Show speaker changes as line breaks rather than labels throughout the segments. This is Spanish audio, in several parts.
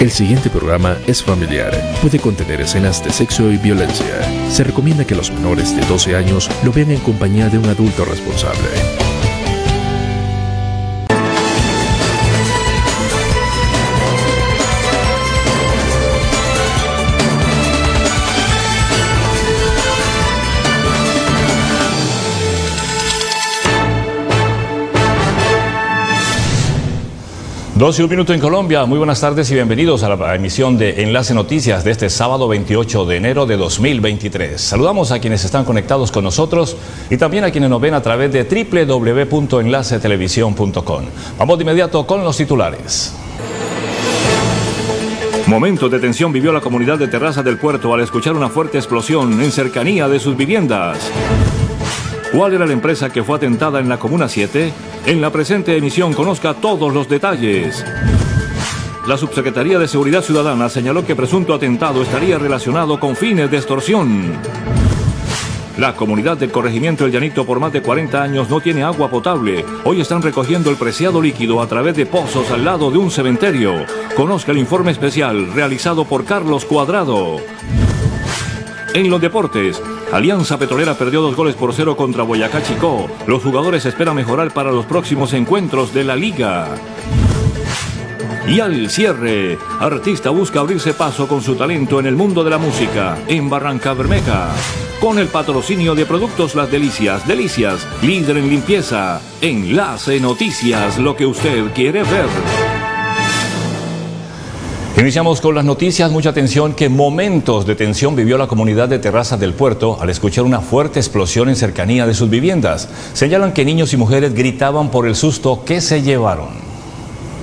El siguiente programa es familiar. Puede contener escenas de sexo y violencia. Se recomienda que los menores de 12 años lo vean en compañía de un adulto responsable.
Dos y un minuto en Colombia. Muy buenas tardes y bienvenidos a la emisión de Enlace Noticias de este sábado 28 de enero de 2023. Saludamos a quienes están conectados con nosotros y también a quienes nos ven a través de www.enlacetelevisión.com. Vamos de inmediato con los titulares. Momento de tensión vivió la comunidad de Terraza del Puerto al escuchar una fuerte explosión en cercanía de sus viviendas. ¿Cuál era la empresa que fue atentada en la Comuna 7? En la presente emisión conozca todos los detalles. La Subsecretaría de Seguridad Ciudadana señaló que presunto atentado estaría relacionado con fines de extorsión. La comunidad del corregimiento El Llanito por más de 40 años no tiene agua potable. Hoy están recogiendo el preciado líquido a través de pozos al lado de un cementerio. Conozca el informe especial realizado por Carlos Cuadrado. En los deportes, Alianza Petrolera perdió dos goles por cero contra Boyacá Chicó. Los jugadores esperan mejorar para los próximos encuentros de la liga. Y al cierre, artista busca abrirse paso con su talento en el mundo de la música en Barranca Bermeja. Con el patrocinio de Productos Las Delicias, Delicias, líder en limpieza. Enlace Noticias, lo que usted quiere ver. Iniciamos con las noticias. Mucha atención que momentos de tensión vivió la comunidad de Terrazas del Puerto al escuchar una fuerte explosión en cercanía de sus viviendas. Señalan que niños y mujeres gritaban por el susto que se llevaron.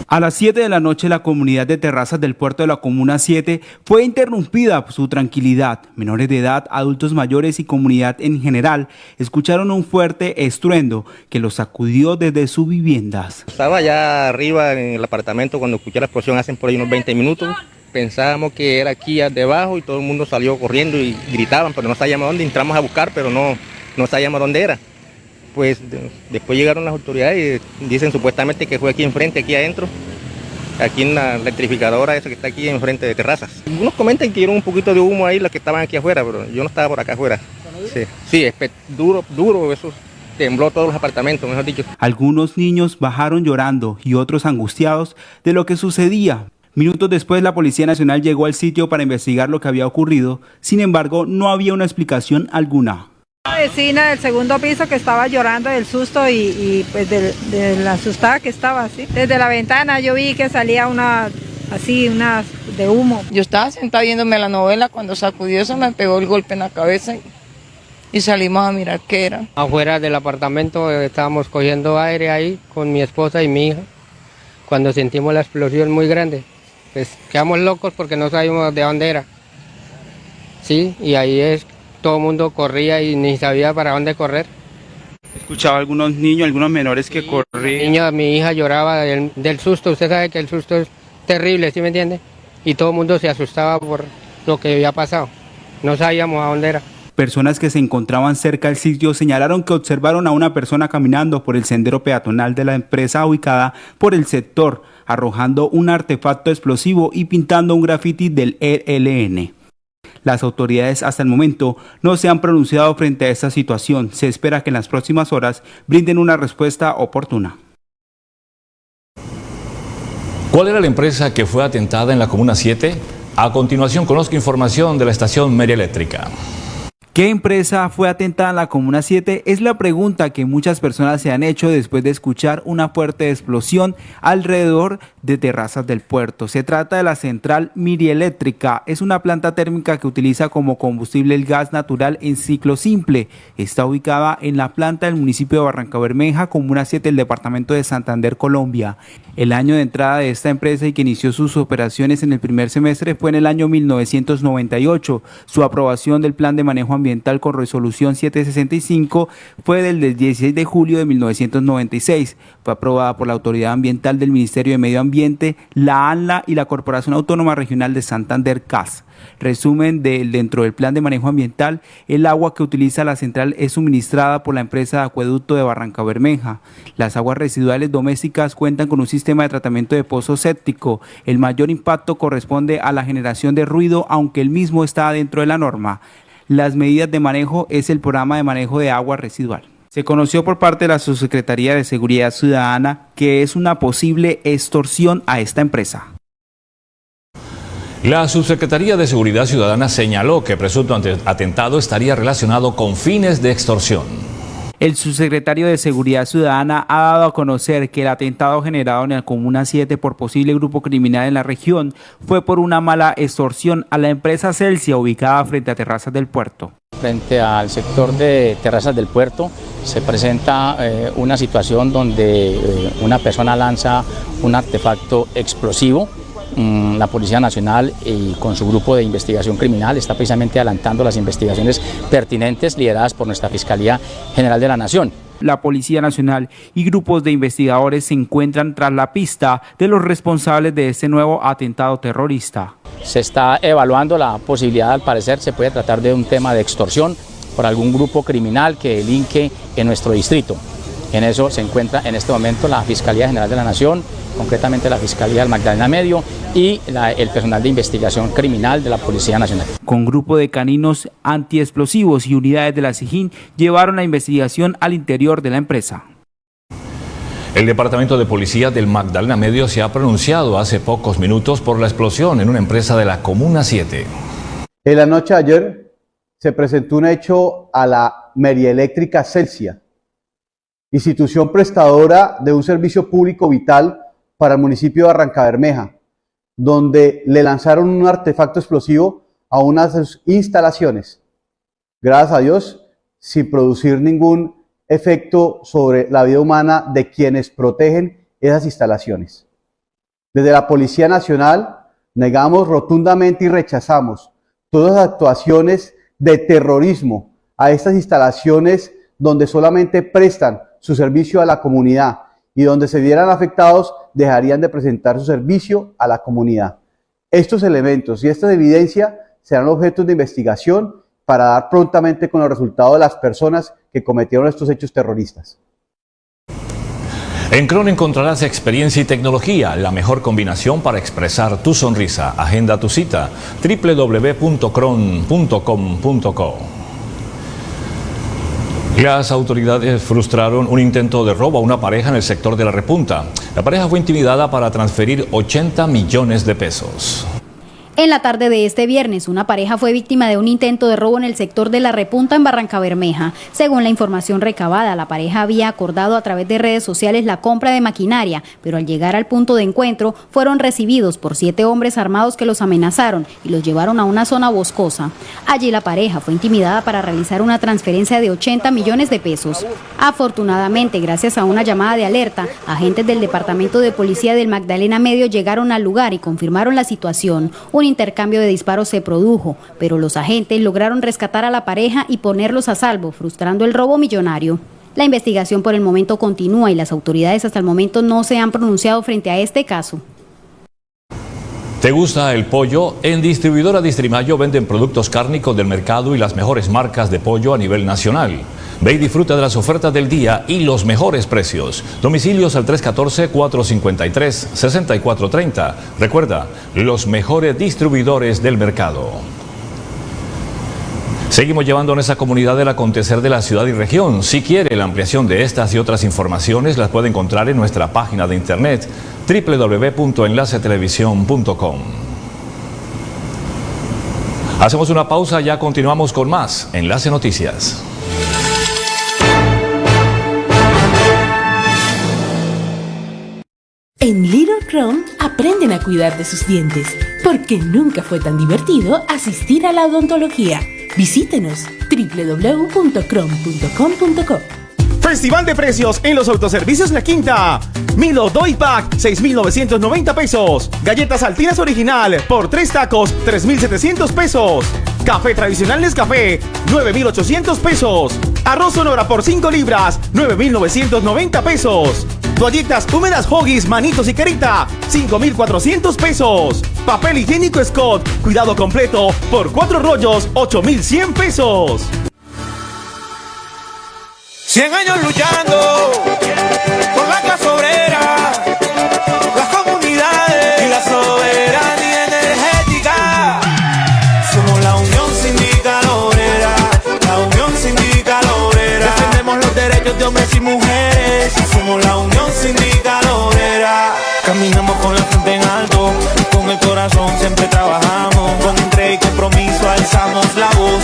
A las 7 de la noche la comunidad de terrazas del puerto de la Comuna 7 fue interrumpida por su tranquilidad. Menores de edad, adultos mayores y comunidad en general escucharon un fuerte estruendo que los sacudió desde sus viviendas.
Estaba allá arriba en el apartamento cuando escuché la explosión hace por ahí unos 20 minutos. Pensábamos que era aquí debajo y todo el mundo salió corriendo y gritaban, pero no sabíamos dónde. Entramos a buscar, pero no, no sabíamos dónde era pues después llegaron las autoridades y dicen supuestamente que fue aquí enfrente, aquí adentro, aquí en la electrificadora esa que está aquí enfrente de terrazas. Algunos comentan que dieron un poquito de humo ahí las que estaban aquí afuera, pero yo no estaba por acá afuera. Sí, sí duro, duro, eso tembló todos los apartamentos, mejor dicho.
Algunos niños bajaron llorando y otros angustiados de lo que sucedía. Minutos después la Policía Nacional llegó al sitio para investigar lo que había ocurrido, sin embargo no había una explicación alguna
vecina del segundo piso que estaba llorando del susto y, pues de, la asustada que estaba así. Desde la ventana yo vi que salía una así, una de humo.
Yo estaba sentada viéndome la novela cuando sacudió eso me pegó el golpe en la cabeza y, salimos a mirar qué era.
Afuera del apartamento eh, estábamos cogiendo aire ahí con mi esposa y mi hija cuando sentimos la explosión muy grande. Pues quedamos locos porque no sabíamos de dónde era. Sí, y ahí es todo el mundo corría y ni sabía para dónde correr.
Escuchaba algunos niños, algunos menores que corrían.
Niño, mi hija lloraba del, susto, usted sabe que el susto es terrible, ¿sí me entiende? Y todo el mundo se asustaba por lo que había pasado. No sabíamos a dónde era.
Personas que se encontraban cerca del sitio señalaron que observaron a una persona caminando por el sendero peatonal de la empresa ubicada por el sector, arrojando un artefacto explosivo y pintando un grafiti del ELN. Las autoridades hasta el momento no se han pronunciado frente a esta situación. Se espera que en las próximas horas brinden una respuesta oportuna.
¿Cuál era la empresa que fue atentada en la Comuna 7? A continuación conozco información de la estación Meria Eléctrica.
¿Qué empresa fue atentada en la Comuna 7? Es la pregunta que muchas personas se han hecho después de escuchar una fuerte explosión alrededor de terrazas del puerto. Se trata de la central Mirieléctrica. Es una planta térmica que utiliza como combustible el gas natural en ciclo simple. Está ubicada en la planta del municipio de Barranca Bermeja, Comuna 7 del departamento de Santander, Colombia. El año de entrada de esta empresa y que inició sus operaciones en el primer semestre fue en el año 1998. Su aprobación del plan de manejo ambiental ambiental con resolución 765 fue del 16 de julio de 1996. Fue aprobada por la Autoridad Ambiental del Ministerio de Medio Ambiente, la ANLA y la Corporación Autónoma Regional de Santander CAS. Resumen de dentro del plan de manejo ambiental, el agua que utiliza la central es suministrada por la empresa de acueducto de Barranca Bermeja. Las aguas residuales domésticas cuentan con un sistema de tratamiento de pozo séptico. El mayor impacto corresponde a la generación de ruido, aunque el mismo está dentro de la norma. Las medidas de manejo es el programa de manejo de agua residual. Se conoció por parte de la Subsecretaría de Seguridad Ciudadana que es una posible extorsión a esta empresa.
La Subsecretaría de Seguridad Ciudadana señaló que presunto atentado estaría relacionado con fines de extorsión.
El subsecretario de Seguridad Ciudadana ha dado a conocer que el atentado generado en la Comuna 7 por posible grupo criminal en la región fue por una mala extorsión a la empresa Celsia ubicada frente a Terrazas del Puerto.
Frente al sector de Terrazas del Puerto se presenta eh, una situación donde eh, una persona lanza un artefacto explosivo la Policía Nacional y con su grupo de investigación criminal está precisamente adelantando las investigaciones pertinentes lideradas por nuestra Fiscalía General de la Nación.
La Policía Nacional y grupos de investigadores se encuentran tras la pista de los responsables de este nuevo atentado terrorista.
Se está evaluando la posibilidad, al parecer, se puede tratar de un tema de extorsión por algún grupo criminal que delinque en nuestro distrito. En eso se encuentra en este momento la Fiscalía General de la Nación, concretamente la Fiscalía del Magdalena Medio y el personal de investigación criminal de la Policía Nacional.
Con grupo de caninos antiexplosivos y unidades de la SIGIN llevaron la investigación al interior de la empresa.
El Departamento de Policía del Magdalena Medio se ha pronunciado hace pocos minutos por la explosión en una empresa de la Comuna 7.
En la noche de ayer se presentó un hecho a la Eléctrica Celsia, institución prestadora de un servicio público vital para el municipio de Arrancabermeja, donde le lanzaron un artefacto explosivo a unas instalaciones. Gracias a Dios, sin producir ningún efecto sobre la vida humana de quienes protegen esas instalaciones. Desde la Policía Nacional negamos rotundamente y rechazamos todas las actuaciones de terrorismo a estas instalaciones donde solamente prestan su servicio a la comunidad y donde se vieran afectados dejarían de presentar su servicio a la comunidad. Estos elementos y esta evidencia serán objetos de investigación para dar prontamente con los resultados de las personas que cometieron estos hechos terroristas.
En Cron encontrarás experiencia y tecnología, la mejor combinación para expresar tu sonrisa. Agenda tu cita www.cron.com.co. Las autoridades frustraron un intento de robo a una pareja en el sector de la repunta. La pareja fue intimidada para transferir 80 millones de pesos.
En la tarde de este viernes, una pareja fue víctima de un intento de robo en el sector de la Repunta en Barranca Bermeja. Según la información recabada, la pareja había acordado a través de redes sociales la compra de maquinaria, pero al llegar al punto de encuentro fueron recibidos por siete hombres armados que los amenazaron y los llevaron a una zona boscosa. Allí la pareja fue intimidada para realizar una transferencia de 80 millones de pesos. Afortunadamente, gracias a una llamada de alerta, agentes del Departamento de Policía del Magdalena Medio llegaron al lugar y confirmaron la situación intercambio de disparos se produjo, pero los agentes lograron rescatar a la pareja y ponerlos a salvo, frustrando el robo millonario. La investigación por el momento continúa y las autoridades hasta el momento no se han pronunciado frente a este caso.
¿Te gusta el pollo? En Distribuidora Distrimayo venden productos cárnicos del mercado y las mejores marcas de pollo a nivel nacional. Ve y disfruta de las ofertas del día y los mejores precios. Domicilios al 314-453-6430. Recuerda, los mejores distribuidores del mercado. Seguimos llevando en esa comunidad el acontecer de la ciudad y región. Si quiere la ampliación de estas y otras informaciones, las puede encontrar en nuestra página de internet www.enlacetelevisión.com. Hacemos una pausa, ya continuamos con más Enlace Noticias.
En Little Chrome aprenden a cuidar de sus dientes, porque nunca fue tan divertido asistir a la odontología. Visítenos www.chrome.com.co.
Festival de precios en los autoservicios La Quinta. Milo Doy Pack, 6,990 pesos. Galletas Altinas Original, por 3 tacos, 3,700 pesos. Café tradicional Nescafé, 9,800 pesos. Arroz sonora por 5 libras, 9,990 pesos. Toallitas húmedas Hoggies, manitos y carita, 5,400 pesos. Papel higiénico Scott, cuidado completo, por 4 rollos, 8,100 pesos.
100 años luchando por la clase obrera, las comunidades y la soberanía energética. Somos la Unión Sindical Obrera, la Unión Sindical Obrera. Defendemos los derechos de hombres y mujeres. Somos la Unión. Caminamos con la frente en alto, con el corazón siempre trabajamos. Con entrega y compromiso alzamos la voz.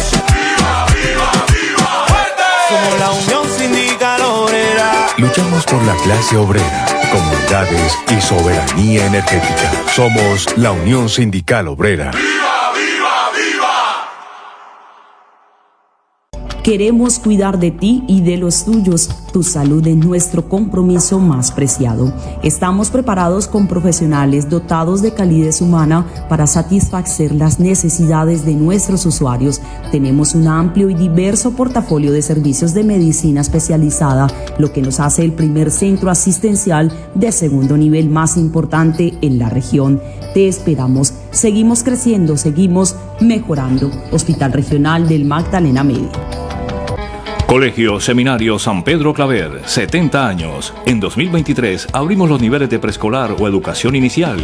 Somos la Unión Sindical Obrera.
Luchamos por la clase obrera, comunidades y soberanía energética. Somos la Unión Sindical Obrera.
Queremos cuidar de ti y de los tuyos. Tu salud es nuestro compromiso más preciado. Estamos preparados con profesionales dotados de calidez humana para satisfacer las necesidades de nuestros usuarios. Tenemos un amplio y diverso portafolio de servicios de medicina especializada, lo que nos hace el primer centro asistencial de segundo nivel más importante en la región. Te esperamos. Seguimos creciendo, seguimos mejorando. Hospital Regional del Magdalena Medio.
Colegio Seminario San Pedro Claver, 70 años. En 2023 abrimos los niveles de preescolar o educación inicial.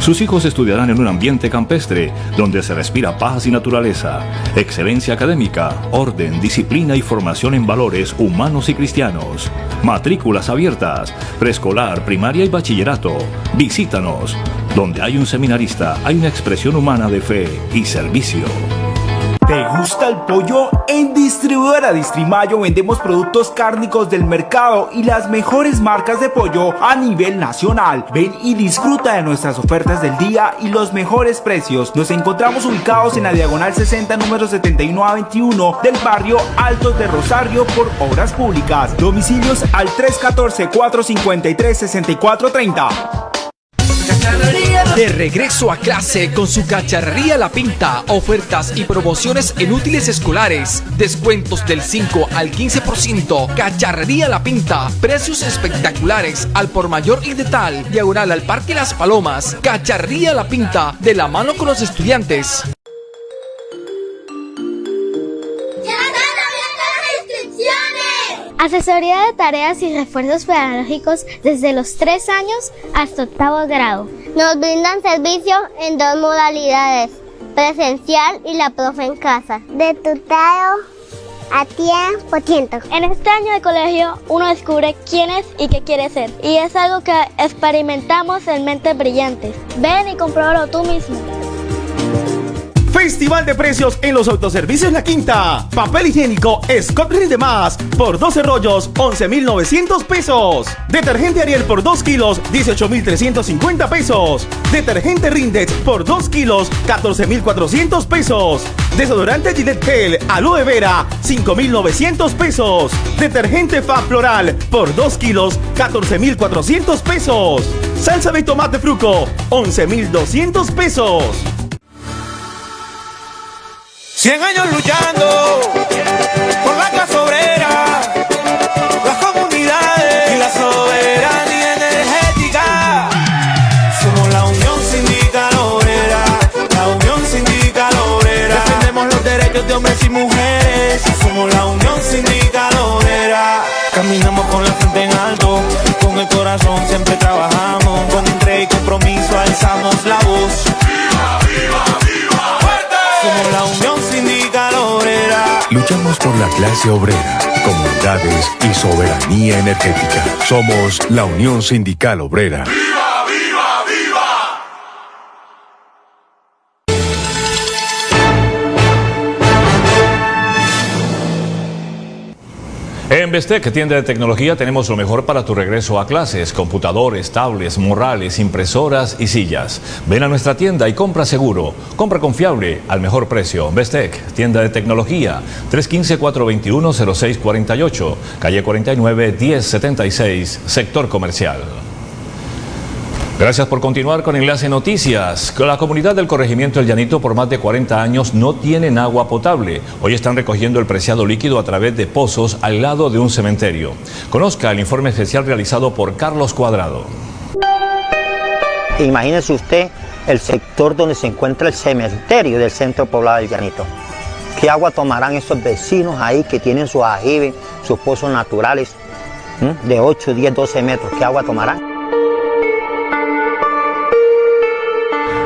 Sus hijos estudiarán en un ambiente campestre donde se respira paz y naturaleza, excelencia académica, orden, disciplina y formación en valores humanos y cristianos. Matrículas abiertas, preescolar, primaria y bachillerato. Visítanos. Donde hay un seminarista, hay una expresión humana de fe y servicio.
¿Te gusta el pollo? En Distribuidora Distrimayo vendemos productos cárnicos del mercado y las mejores marcas de pollo a nivel nacional. Ven y disfruta de nuestras ofertas del día y los mejores precios. Nos encontramos ubicados en la diagonal 60, número 71 a 21 del barrio Altos de Rosario por Obras Públicas. Domicilios al 314-453-6430.
De regreso a clase con su cacharrería La Pinta, ofertas y promociones en útiles escolares, descuentos del 5 al 15%, cacharrería La Pinta, precios espectaculares al por mayor y de tal, diagonal al Parque Las Palomas, cacharrería La Pinta, de la mano con los estudiantes.
Asesoría de tareas y refuerzos pedagógicos desde los 3 años hasta octavo grado.
Nos brindan servicio en dos modalidades, presencial y la profe en casa.
De tutado a tiempo ciento.
En este año de colegio uno descubre quién es y qué quiere ser. Y es algo que experimentamos en Mentes Brillantes. Ven y compruébalo tú mismo.
Festival de precios en los autoservicios La Quinta. Papel higiénico Scott Rinde Más por 12 rollos, 11,900 pesos. Detergente Ariel por 2 kilos, 18,350 pesos. Detergente Rindex por 2 kilos, 14,400 pesos. Desodorante Gillette Gel Aloe Vera, 5,900 pesos. Detergente Fab Floral por 2 kilos, 14,400 pesos. Salsa de tomate fruco, 11,200 pesos.
100 años luchando por la clase obrera, las comunidades y la soberanía energética. Somos la Unión Sindical Obrera, la Unión Sindical Obrera. Defendemos los derechos de hombres y mujeres. Somos la Unión Sindical Obrera. Caminamos con la frente en alto, con el corazón siempre trabajamos. Con entrega y compromiso alzamos la voz. Somos la Unión.
Luchamos por la clase obrera, comunidades y soberanía energética. Somos la Unión Sindical Obrera.
En Bestec, tienda de tecnología, tenemos lo mejor para tu regreso a clases. Computadores, tablets, morrales, impresoras y sillas. Ven a nuestra tienda y compra seguro. Compra confiable al mejor precio. Bestec, tienda de tecnología. 315-421-0648. Calle 49, 1076, sector comercial. Gracias por continuar con Enlace Noticias. La comunidad del corregimiento El Llanito por más de 40 años no tienen agua potable. Hoy están recogiendo el preciado líquido a través de pozos al lado de un cementerio. Conozca el informe especial realizado por Carlos Cuadrado.
Imagínese usted el sector donde se encuentra el cementerio del centro poblado del Llanito. ¿Qué agua tomarán esos vecinos ahí que tienen sus ajibes, sus pozos naturales de 8, 10, 12 metros? ¿Qué agua tomarán?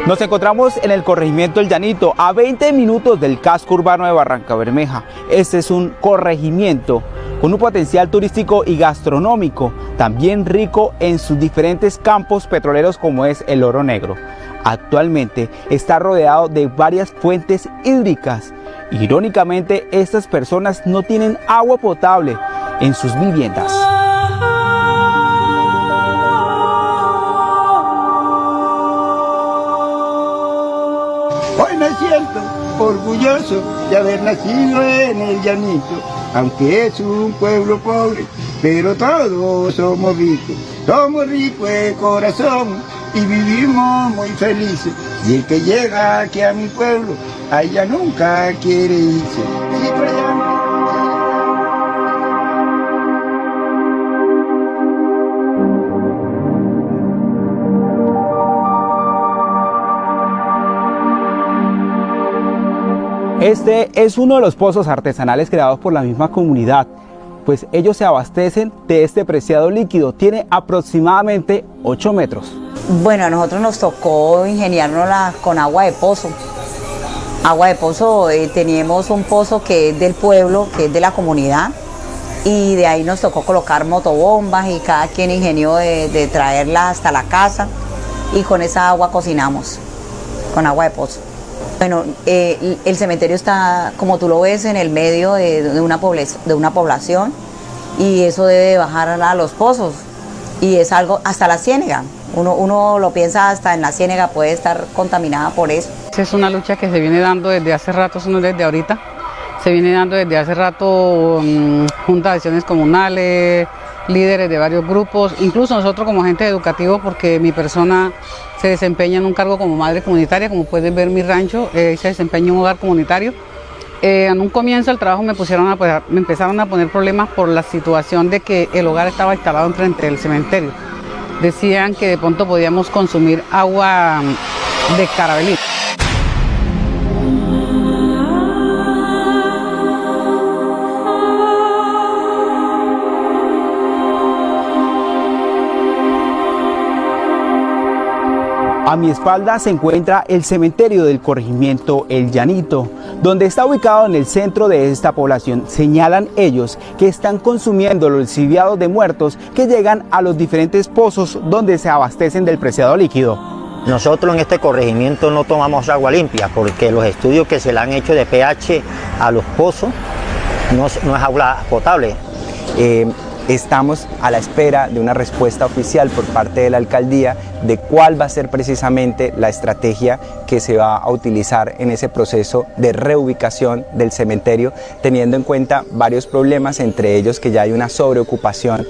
Nos encontramos en el corregimiento El Llanito, a 20 minutos del casco urbano de Barranca Bermeja. Este es un corregimiento con un potencial turístico y gastronómico, también rico en sus diferentes campos petroleros como es el oro negro. Actualmente está rodeado de varias fuentes hídricas. Irónicamente, estas personas no tienen agua potable en sus viviendas.
Orgulloso de haber nacido en el llanito, aunque es un pueblo pobre, pero todos somos ricos, somos ricos de corazón y vivimos muy felices. Y el que llega aquí a mi pueblo, allá nunca quiere irse.
Este es uno de los pozos artesanales creados por la misma comunidad, pues ellos se abastecen de este preciado líquido. Tiene aproximadamente 8 metros.
Bueno, a nosotros nos tocó ingeniárnosla con agua de pozo. Agua de pozo, eh, teníamos un pozo que es del pueblo, que es de la comunidad, y de ahí nos tocó colocar motobombas y cada quien ingenió de, de traerla hasta la casa y con esa agua cocinamos, con agua de pozo. Bueno, eh, el cementerio está, como tú lo ves, en el medio de, una, de una población y eso debe bajar a los pozos y es algo hasta la ciénega. Uno, uno lo piensa hasta en la ciénega puede estar contaminada por eso.
Es una lucha que se viene dando desde hace rato, no desde ahorita. Se viene dando desde hace rato um, juntas de acciones comunales, líderes de varios grupos, incluso nosotros como agentes educativos, porque mi persona se desempeña en un cargo como madre comunitaria, como pueden ver mi rancho, eh, se desempeña en un hogar comunitario. Eh, en un comienzo del trabajo me, pusieron a, me empezaron a poner problemas por la situación de que el hogar estaba instalado enfrente del cementerio. Decían que de pronto podíamos consumir agua de carabelí.
A mi espalda se encuentra el cementerio del corregimiento El Llanito, donde está ubicado en el centro de esta población. Señalan ellos que están consumiendo los lixiviados de muertos que llegan a los diferentes pozos donde se abastecen del preciado líquido.
Nosotros en este corregimiento no tomamos agua limpia porque los estudios que se le han hecho de pH a los pozos no, es agua potable.
Eh, Estamos a la espera de una respuesta oficial por parte de la alcaldía de cuál va a ser precisamente la estrategia que se va a utilizar en ese proceso de reubicación del cementerio, teniendo en cuenta varios problemas, entre ellos que ya hay una sobreocupación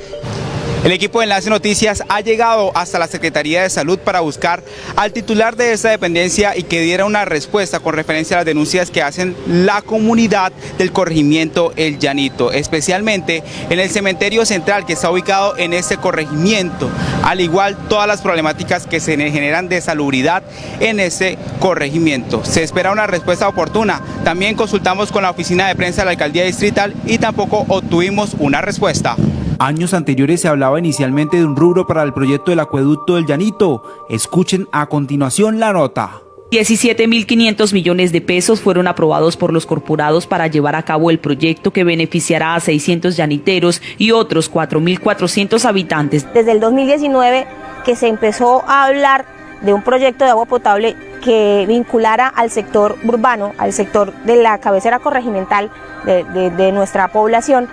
el equipo de Enlace Noticias ha llegado hasta la Secretaría de Salud para buscar al titular de esta dependencia y que diera una respuesta con referencia a las denuncias que hacen la comunidad del corregimiento El Llanito, especialmente en el cementerio central que está ubicado en este corregimiento, al igual todas las problemáticas que se generan de salubridad en ese corregimiento. Se espera una respuesta oportuna. También consultamos con la oficina de prensa de la alcaldía distrital y tampoco obtuvimos una respuesta.
Años anteriores se hablaba inicialmente de un rubro para el proyecto del acueducto del Llanito. Escuchen a continuación la nota.
17.500 millones de pesos fueron aprobados por los corporados para llevar a cabo el proyecto que beneficiará a 600 llaniteros y otros 4.400 habitantes.
Desde el 2019 que se empezó a hablar de un proyecto de agua potable que vinculara al sector urbano, al sector de la cabecera corregimental de, de, de nuestra población,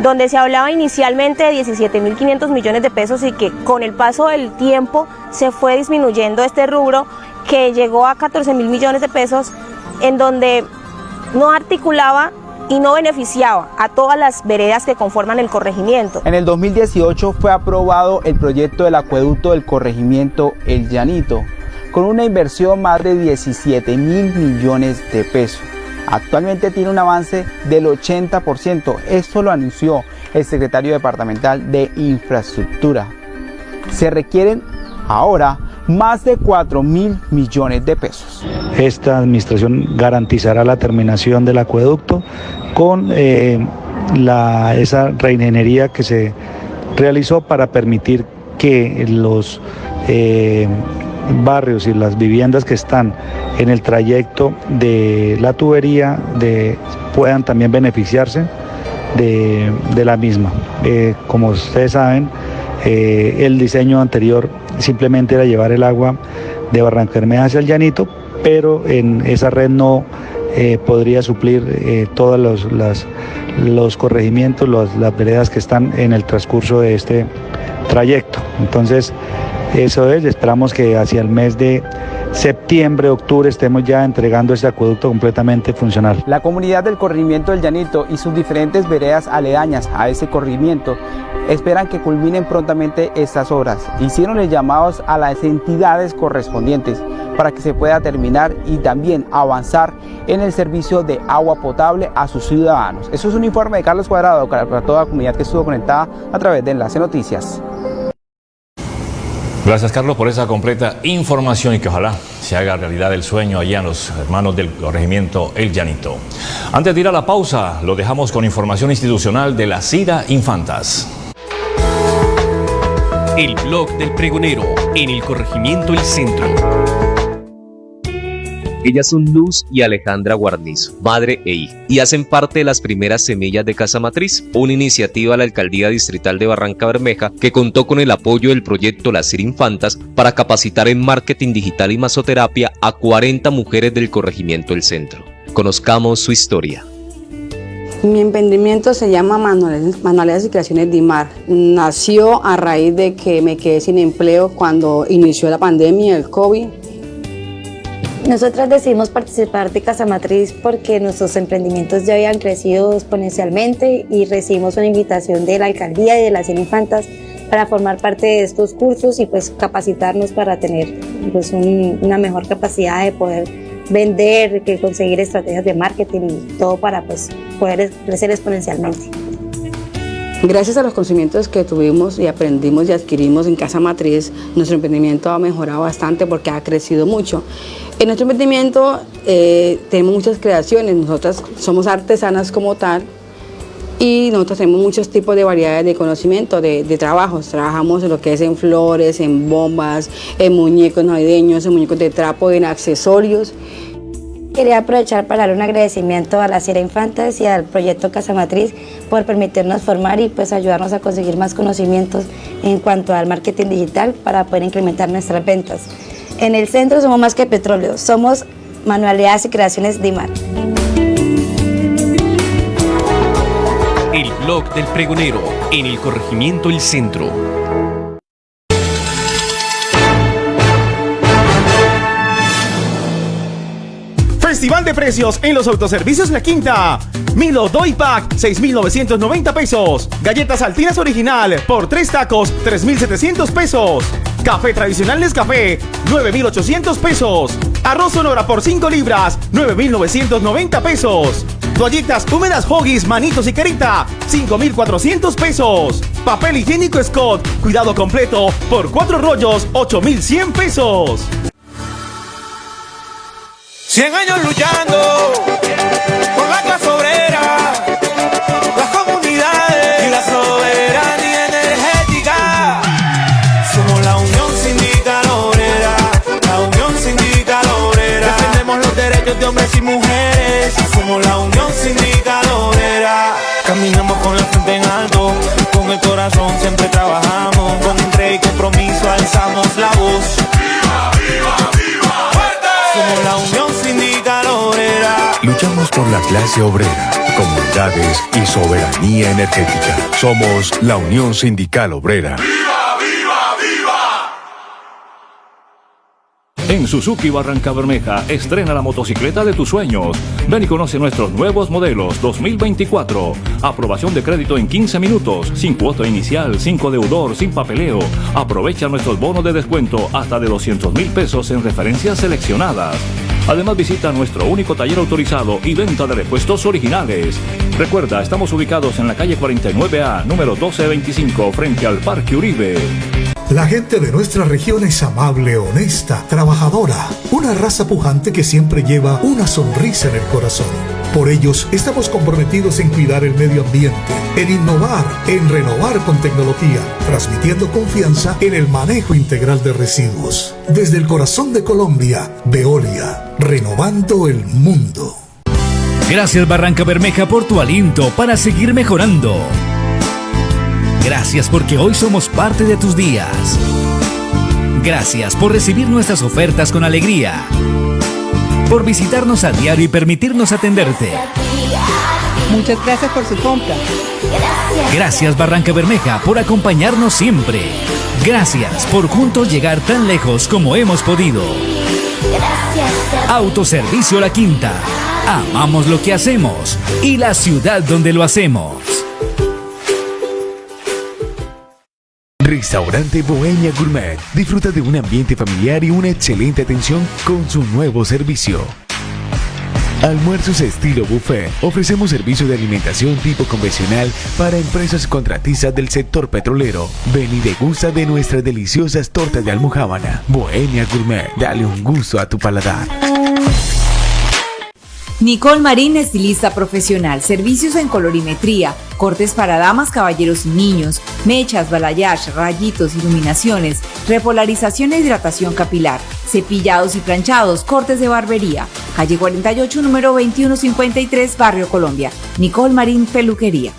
donde se hablaba inicialmente de 17.500 millones de pesos y que con el paso del tiempo se fue disminuyendo este rubro que llegó a 14 mil millones de pesos, en donde no articulaba y no beneficiaba a todas las veredas que conforman el corregimiento.
En el 2018 fue aprobado el proyecto del acueducto del corregimiento El Llanito, con una inversión más de 17 mil millones de pesos. Actualmente tiene un avance del 80%. Esto lo anunció el secretario departamental de Infraestructura. Se requieren ahora más de 4 mil millones de pesos.
Esta administración garantizará la terminación del acueducto con eh, la, esa reingeniería que se realizó para permitir que los eh, barrios y las viviendas que están en el trayecto de la tubería puedan también beneficiarse de, de la misma. Eh, como ustedes saben, eh, el diseño anterior simplemente era llevar el agua de Barranca hacia el Llanito, pero en esa red no eh, podría suplir todos los, los corregimientos, las veredas que están en el transcurso de este trayecto. Entonces, eso es, esperamos que hacia el mes de septiembre, octubre estemos ya entregando ese acueducto completamente funcional.
La comunidad del corregimiento del Llanito y sus diferentes veredas aledañas a ese corregimiento esperan que culminen prontamente estas obras. Hicieron los llamados a las entidades correspondientes para que se pueda terminar y también avanzar en el servicio de agua potable a sus ciudadanos. Eso es un informe de Carlos Cuadrado para toda la comunidad que estuvo conectada a través de Enlace Noticias.
Gracias Carlos por esa completa información y que ojalá se haga realidad el sueño allá en los hermanos del corregimiento El Llanito. Antes de ir a la pausa, lo dejamos con información institucional de la CIDA Infantas.
El blog del pregonero en el corregimiento El Centro.
Ellas son Luz y Alejandra Guarnizo, madre e hija, y hacen parte de las primeras semillas de Casa Matriz, una iniciativa de la Alcaldía Distrital de Barranca Bermeja que contó con el apoyo del proyecto Las Infantas para capacitar en marketing digital y masoterapia a 40 mujeres del corregimiento El Centro. Conozcamos su historia.
Mi emprendimiento se llama Manualidades, y Creaciones Dimar. Nació a raíz de que me quedé sin empleo cuando inició la pandemia, el COVID.
Nosotras decidimos participar de Casa Matriz porque nuestros emprendimientos ya habían crecido exponencialmente y recibimos una invitación de la alcaldía y de las Infantas para formar parte de estos cursos y pues capacitarnos para tener pues una mejor capacidad de poder vender, que conseguir estrategias de marketing y todo para pues poder crecer exponencialmente.
Gracias a los conocimientos que tuvimos y aprendimos y adquirimos en Casa Matriz, nuestro emprendimiento ha mejorado bastante porque ha crecido mucho. En nuestro emprendimiento eh, tenemos muchas creaciones, nosotras somos artesanas como tal y nosotros tenemos muchos tipos de variedades de conocimiento, de, de, trabajos. Trabajamos en lo que es en flores, en bombas, en muñecos navideños, en muñecos de trapo, en accesorios.
Quería aprovechar para dar un agradecimiento a la Sierra Infantas y al proyecto Casa Matriz por permitirnos formar y pues ayudarnos a conseguir más conocimientos en cuanto al marketing digital para poder incrementar nuestras ventas. En el centro somos más que petróleo, somos manualidades y creaciones DIMAR.
El blog del pregonero en el corregimiento El Centro.
Festival de precios en los autoservicios La Quinta. Milo Doy Pack, 6,990 pesos. Galletas Altinas Original, por 3 tacos, 3,700 pesos. Café tradicional Nescafé, 9,800 pesos. Arroz Sonora por 5 libras, 9,990 pesos. Toallitas húmedas Hoggies, Manitos y Carita, 5,400 pesos. Papel higiénico Scott, cuidado completo, por 4 rollos, 8,100 pesos.
100 años luchando por la clase obrera, las comunidades y la soberanía energética. Somos la Unión Sindical Obrera, la Unión Sindical Obrera. Defendemos los derechos de hombres y mujeres. Somos la Unión Sindical Obrera. Caminamos con la frente en alto, con el corazón siempre trabajamos. Con entrega y compromiso alzamos la voz. ¡Viva, viva, viva! ¡Fuerte! Somos la Unión Obrera.
Luchamos por la clase obrera, comunidades y soberanía energética. Somos la Unión Sindical Obrera.
En Suzuki Barranca Bermeja, estrena la motocicleta de tus sueños. Ven y conoce nuestros nuevos modelos 2024. Aprobación de crédito en 15 minutos, sin cuota inicial, sin deudor, sin papeleo. Aprovecha nuestros bonos de descuento hasta de 200 mil pesos en referencias seleccionadas. Además visita nuestro único taller autorizado y venta de repuestos originales. Recuerda, estamos ubicados en la calle 49A, número 1225, frente al Parque Uribe.
La gente de nuestra región es amable, honesta, trabajadora, una raza pujante que siempre lleva una sonrisa en el corazón. Por ellos estamos comprometidos en cuidar el medio ambiente, en innovar, en renovar con tecnología, transmitiendo confianza en el manejo integral de residuos. Desde el corazón de Colombia, Veolia, renovando el mundo.
Gracias Barranca Bermeja por tu aliento para seguir mejorando. Gracias porque hoy somos parte de tus días. Gracias por recibir nuestras ofertas con alegría. Por visitarnos a diario y permitirnos atenderte.
Muchas gracias por su compra.
Gracias Barranca Bermeja por acompañarnos siempre. Gracias por juntos llegar tan lejos como hemos podido. Autoservicio La Quinta. Amamos lo que hacemos y la ciudad donde lo hacemos.
Restaurante Bohemia Gourmet. Disfruta de un ambiente familiar y una excelente atención con su nuevo servicio. Almuerzos estilo buffet. Ofrecemos servicio de alimentación tipo convencional para empresas contratistas del sector petrolero. Ven y degusta de nuestras deliciosas tortas de almojábana. Bohemia Gourmet. Dale un gusto a tu paladar.
Nicole Marín, estilista profesional, servicios en colorimetría, cortes para damas, caballeros y niños, mechas, balayage, rayitos, iluminaciones, repolarización e hidratación capilar, cepillados y planchados, cortes de barbería. Calle 48, número 2153, Barrio Colombia. Nicole Marín, peluquería.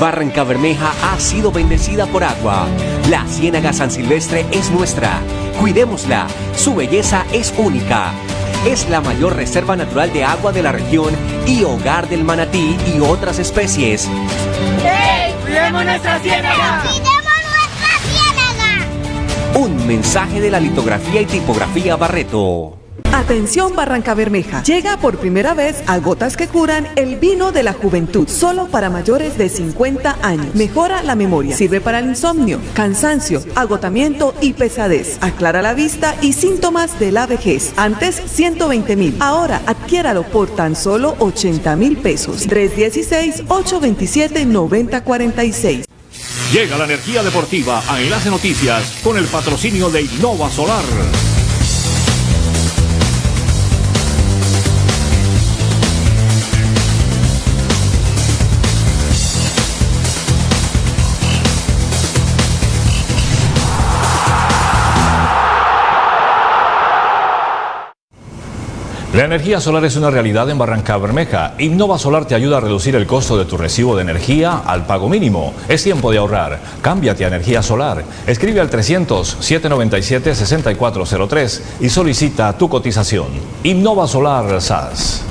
Barranca Bermeja ha sido bendecida por agua. La Ciénaga San Silvestre es nuestra. Cuidémosla. Su belleza es única es la mayor reserva natural de agua de la región y hogar del manatí y otras especies.
¡Hey! ¡Cuidemos nuestra ciénaga!
¡Cuidemos nuestra ciénaga!
Un mensaje de la litografía y tipografía Barreto.
Atención Barranca Bermeja. Llega por primera vez a Gotas que Curan el vino de la juventud, solo para mayores de 50 años. Mejora la memoria, sirve para el insomnio, cansancio, agotamiento y pesadez. Aclara la vista y síntomas de la vejez. Antes 120 mil. Ahora adquiéralo por tan solo 80 mil pesos. 316-827-9046.
Llega la energía deportiva a Enlace Noticias con el patrocinio de Innova Solar. La energía solar es una realidad en Barranca Bermeja. Innova Solar te ayuda a reducir el costo de tu recibo de energía al pago mínimo. Es tiempo de ahorrar. Cámbiate a energía solar. Escribe al 300-797-6403 y solicita tu cotización. Innova Solar SAS.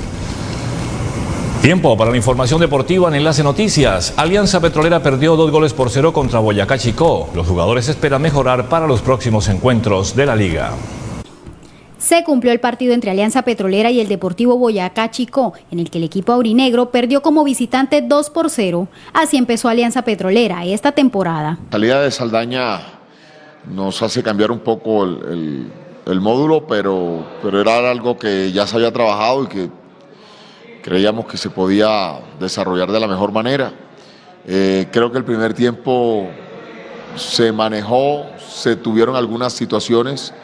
Tiempo para la información deportiva en Enlace Noticias. Alianza Petrolera perdió dos goles por cero contra Boyacá Chicó. Los jugadores esperan mejorar para los próximos encuentros de la liga.
Se cumplió el partido entre Alianza Petrolera y el Deportivo Boyacá Chicó, en el que el equipo aurinegro perdió como visitante 2 por 0. Así empezó Alianza Petrolera esta temporada.
La salida de Saldaña nos hace cambiar un poco el, módulo, pero, pero era algo que ya se había trabajado y que creíamos que se podía desarrollar de la mejor manera. Eh, creo que el primer tiempo se manejó, se tuvieron algunas situaciones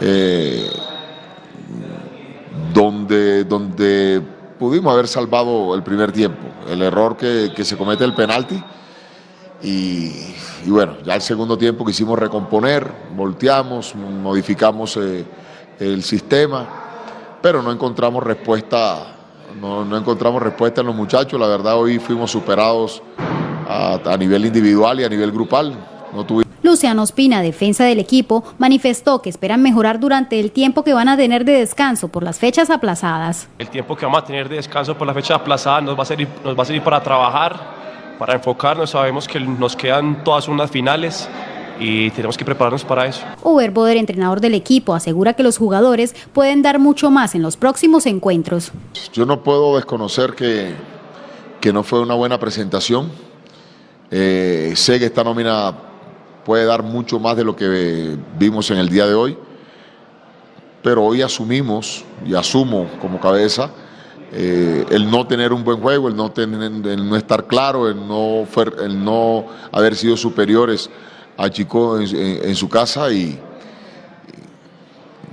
eh, donde, donde pudimos haber salvado el primer tiempo. El error que, que se comete el penalti. Y, bueno, ya el segundo tiempo quisimos recomponer, volteamos, modificamos eh, el sistema, pero no encontramos respuesta, no, no, encontramos respuesta en los muchachos. La verdad hoy fuimos superados a, a nivel individual y a nivel grupal. No tuvimos
Luciano Ospina, defensa del equipo, manifestó que esperan mejorar durante el tiempo que van a tener de descanso por las fechas aplazadas.
El tiempo que vamos a tener de descanso por las fechas aplazadas nos va a servir, nos va a servir para trabajar, para enfocarnos. Sabemos que nos quedan todas unas finales
y tenemos que prepararnos para eso.
Uber Boder, entrenador del equipo, asegura que los jugadores pueden dar mucho más en los próximos encuentros.
Yo no puedo desconocer que, que no fue una buena presentación. Eh, sé que esta nómina puede dar mucho más de lo que vimos en el día de hoy, pero hoy asumimos y asumo como cabeza eh, el no tener un buen juego, el no, tener, el no estar claro, el no, el no haber sido superiores a Chico en, su casa y,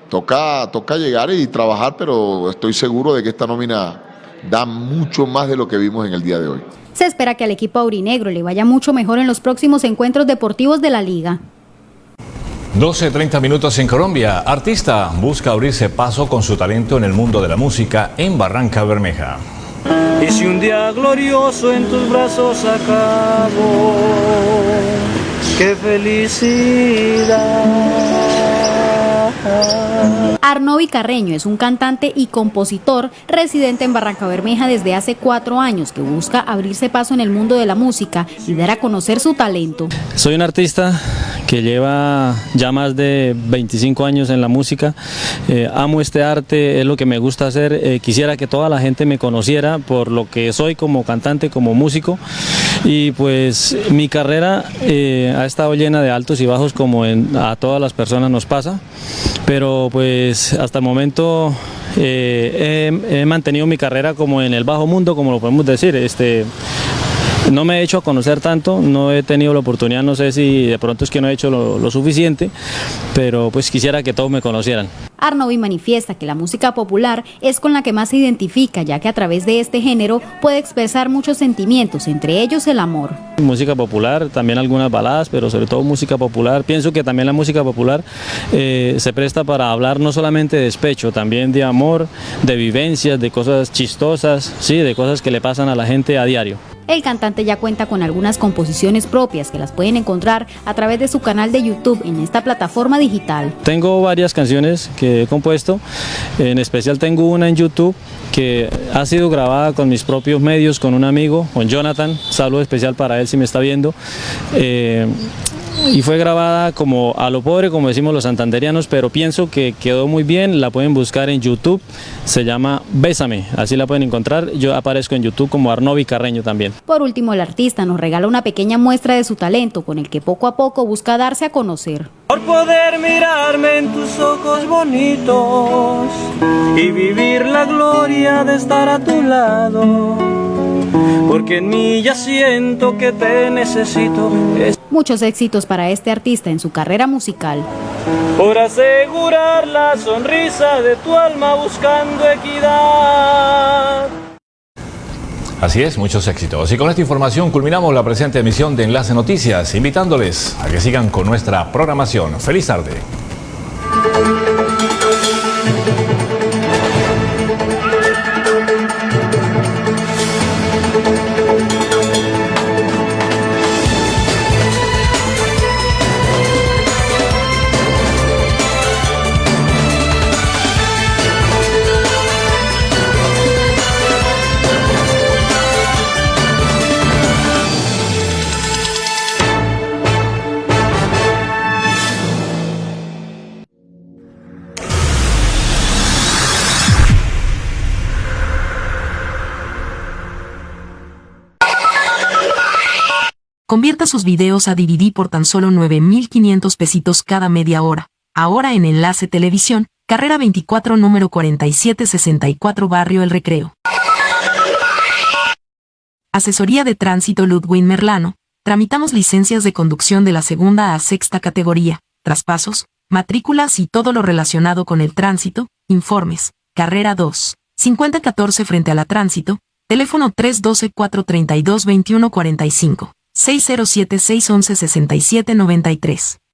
toca, toca llegar y trabajar, pero estoy seguro de que esta nómina da mucho más de lo que vimos en el día de hoy.
Se espera que al equipo aurinegro le vaya mucho mejor en los próximos encuentros deportivos de la liga.
12.30 minutos en Colombia. Artista busca abrirse paso con su talento en el mundo de la música en Barranca Bermeja.
Y si un día glorioso en tus brazos acabo, qué felicidad.
Arnovi Carreño es un cantante y compositor residente en Barranca Bermeja desde hace cuatro años que busca abrirse paso en el mundo de la música y dar a conocer su talento.
Soy un artista que lleva ya más de 25 años en la música. Eh, amo este arte, es lo que me gusta hacer. Eh, quisiera que toda la gente me conociera por lo que soy como cantante, como músico. Y pues mi carrera eh, ha estado llena de altos y bajos como a todas las personas nos pasa. Pero pues hasta el momento he, he, mantenido mi carrera como en el bajo mundo, como lo podemos decir. Este, no me he hecho a conocer tanto, no he tenido la oportunidad, no sé si de pronto es que no he hecho lo, suficiente, pero pues quisiera que todos me conocieran.
Arnovi manifiesta que la música popular es con la que más se identifica, ya que a través de este género puede expresar muchos sentimientos, entre ellos el amor.
Música popular, también algunas baladas, pero sobre todo música popular. Pienso que también la música popular eh, se presta para hablar no solamente de despecho, también de amor, de vivencias, de cosas chistosas, sí, de cosas que le pasan a la gente a diario.
El cantante ya cuenta con algunas composiciones propias que las pueden encontrar a través de su canal de YouTube en esta plataforma digital.
Tengo varias canciones que he compuesto, en especial tengo una en YouTube que ha sido grabada con mis propios medios, con un amigo, con Jonathan, saludo especial para él si me está viendo. Eh, y fue grabada como a lo pobre, como decimos los santanderianos, pero pienso que quedó muy bien, la pueden buscar en YouTube, se llama Bésame, así la pueden encontrar, yo aparezco en YouTube como Arnovi Carreño también.
Por último, el artista nos regala una pequeña muestra de su talento, con el que poco a poco busca darse a conocer.
Por poder mirarme en tus ojos bonitos y vivir la gloria de estar a tu lado, porque en mí ya siento que te necesito.
Muchos éxitos para este artista en su carrera musical.
Por asegurar la sonrisa de tu alma buscando equidad.
Así es, muchos éxitos. Y con esta información culminamos la presente emisión de Enlace Noticias, invitándoles a que sigan con nuestra programación. Feliz tarde.
Convierta sus videos a DVD por tan solo 9.500 pesitos cada media hora. Ahora en Enlace Televisión, carrera 24 número 4764 Barrio El Recreo. Asesoría de Tránsito Ludwin Merlano. Tramitamos licencias de conducción de la segunda a sexta categoría, traspasos, matrículas y todo lo relacionado con el tránsito, informes. Carrera 2. 5014 frente a la tránsito, teléfono 312-432-2145. 607-611-6793.